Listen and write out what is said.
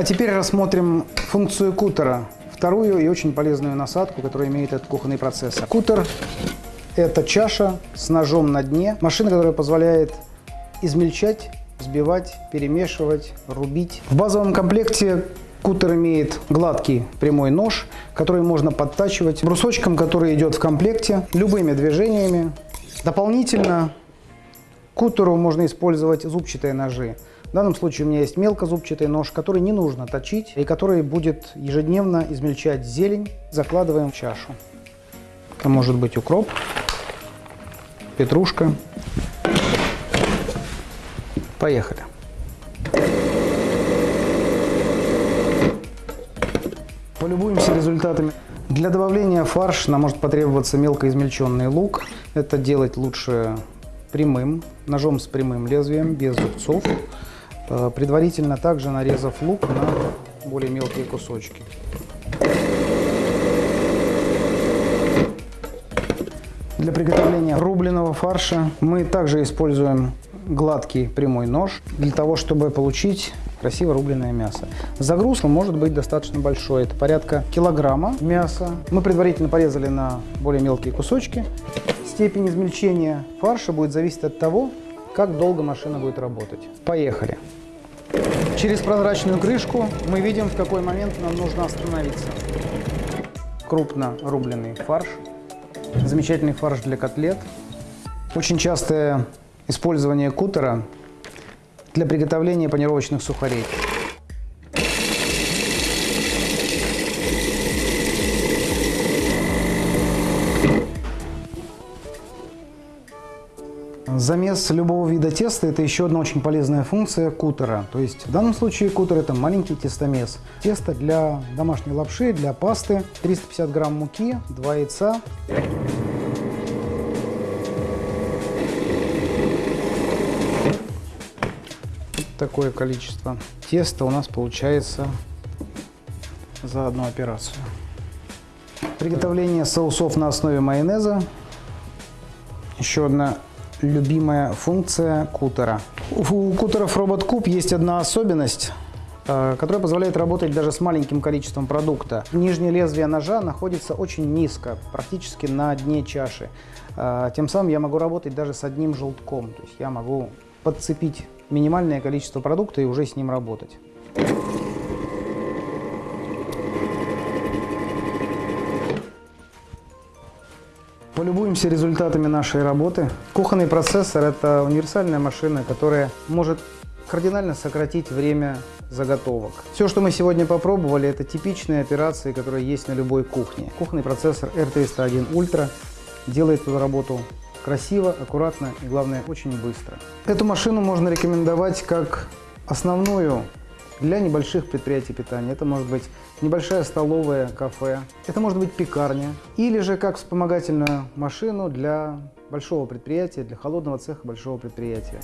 А теперь рассмотрим функцию кутера. Вторую и очень полезную насадку, которая имеет этот кухонный процессор. Кутер – это чаша с ножом на дне. Машина, которая позволяет измельчать, взбивать, перемешивать, рубить. В базовом комплекте Кутер имеет гладкий прямой нож, который можно подтачивать брусочком, который идет в комплекте, любыми движениями. Дополнительно кутеру можно использовать зубчатые ножи. В данном случае у меня есть мелкозубчатый нож, который не нужно точить и который будет ежедневно измельчать зелень. Закладываем в чашу. Это может быть укроп, петрушка. Поехали. Полюбуемся результатами. Для добавления в фарш нам может потребоваться мелко измельченный лук. Это делать лучше прямым, ножом с прямым лезвием, без зубцов. Э, предварительно также нарезав лук на более мелкие кусочки. Для приготовления рубленого фарша мы также используем гладкий прямой нож для того, чтобы получить красиво рубленое мясо. Загрузка может быть достаточно большой, это порядка килограмма мяса. Мы предварительно порезали на более мелкие кусочки. Степень измельчения фарша будет зависеть от того, как долго машина будет работать. Поехали! Через прозрачную крышку мы видим, в какой момент нам нужно остановиться. Крупно рубленый фарш, замечательный фарш для котлет. Очень частое использование кутера для приготовления панировочных сухарей. Замес любого вида теста – это еще одна очень полезная функция кутера. То есть в данном случае кутер – это маленький тестомес. Тесто для домашней лапши, для пасты, 350 грамм муки, 2 яйца. такое количество теста у нас получается за одну операцию. Приготовление соусов на основе майонеза. Еще одна любимая функция кутера. У кутеров Куб есть одна особенность, э, которая позволяет работать даже с маленьким количеством продукта. Нижнее лезвие ножа находится очень низко, практически на дне чаши. Э, тем самым я могу работать даже с одним желтком. То есть я могу подцепить минимальное количество продукта и уже с ним работать. Полюбуемся результатами нашей работы. Кухонный процессор – это универсальная машина, которая может кардинально сократить время заготовок. Все, что мы сегодня попробовали, это типичные операции, которые есть на любой кухне. Кухонный процессор R301 Ultra делает эту работу красиво, аккуратно и, главное, очень быстро. Эту машину можно рекомендовать как основную для небольших предприятий питания. Это может быть небольшая столовая, кафе, это может быть пекарня, или же как вспомогательную машину для большого предприятия, для холодного цеха большого предприятия.